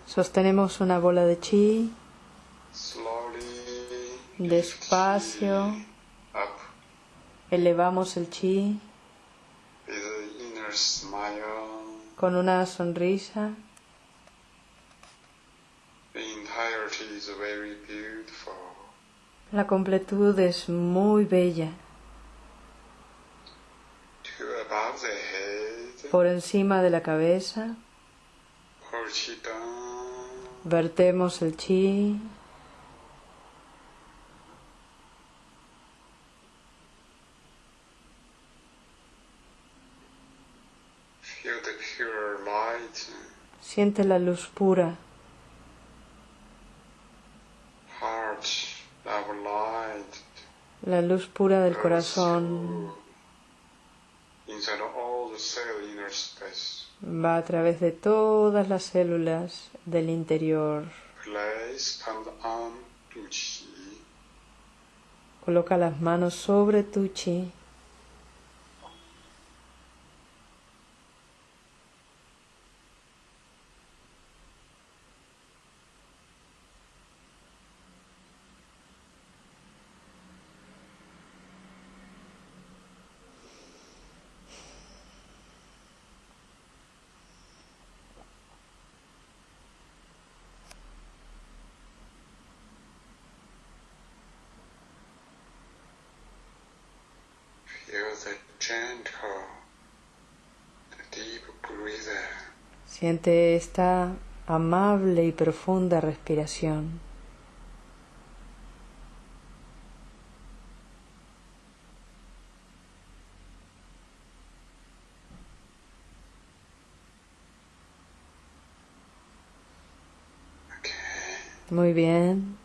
Sostenemos una bola de chi. Despacio. Elevamos el chi. Con una sonrisa. La completud es muy bella. Por encima de la cabeza. Vertemos el chi. Siente la luz pura. La luz pura del corazón va a través de todas las células del interior. Coloca las manos sobre tu chi. Siente esta amable y profunda respiración. Muy bien.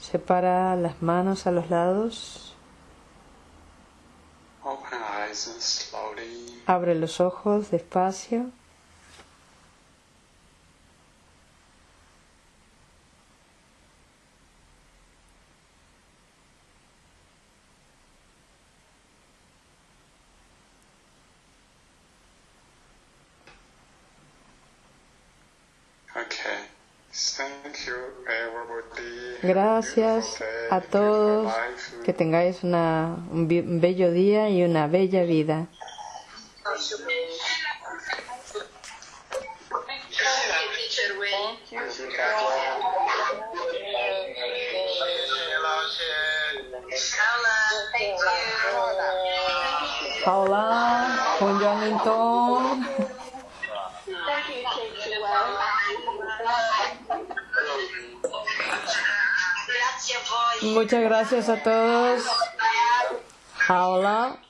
Separa las manos a los lados. Abre los ojos despacio. Gracias a todos. Que tengáis una, un bello día y una bella vida. Paula, Thank you. Muchas gracias a todos. Paula.